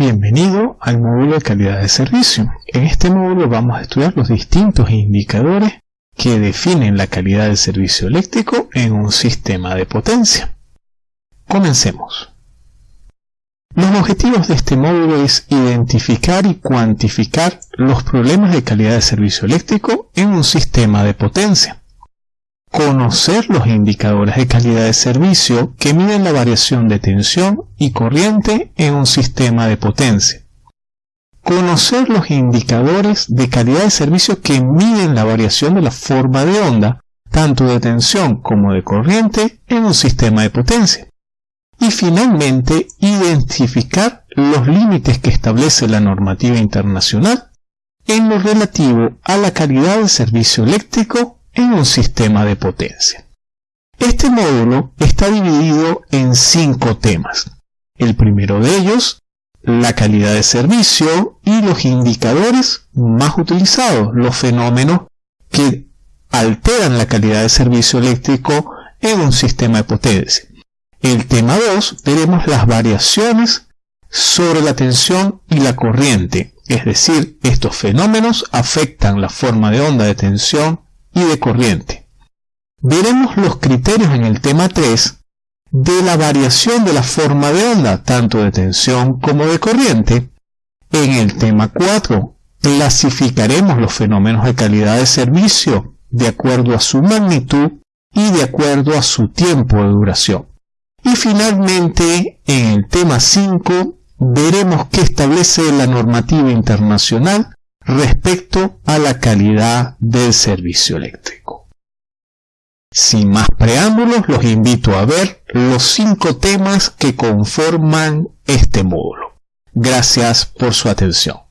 Bienvenido al módulo de calidad de servicio. En este módulo vamos a estudiar los distintos indicadores que definen la calidad del servicio eléctrico en un sistema de potencia. Comencemos. Los objetivos de este módulo es identificar y cuantificar los problemas de calidad de servicio eléctrico en un sistema de potencia. Conocer los indicadores de calidad de servicio que miden la variación de tensión y corriente en un sistema de potencia. Conocer los indicadores de calidad de servicio que miden la variación de la forma de onda, tanto de tensión como de corriente, en un sistema de potencia y finalmente identificar los límites que establece la normativa internacional en lo relativo a la calidad del servicio eléctrico en un sistema de potencia. Este módulo está dividido en cinco temas. El primero de ellos, la calidad de servicio y los indicadores más utilizados, los fenómenos que alteran la calidad de servicio eléctrico en un sistema de potencia. El tema 2 veremos las variaciones sobre la tensión y la corriente, es decir, estos fenómenos afectan la forma de onda de tensión y de corriente. Veremos los criterios en el tema 3 de la variación de la forma de onda, tanto de tensión como de corriente. En el tema 4 clasificaremos los fenómenos de calidad de servicio de acuerdo a su magnitud y de acuerdo a su tiempo de duración. Y finalmente, en el tema 5, veremos qué establece la normativa internacional respecto a la calidad del servicio eléctrico. Sin más preámbulos, los invito a ver los cinco temas que conforman este módulo. Gracias por su atención.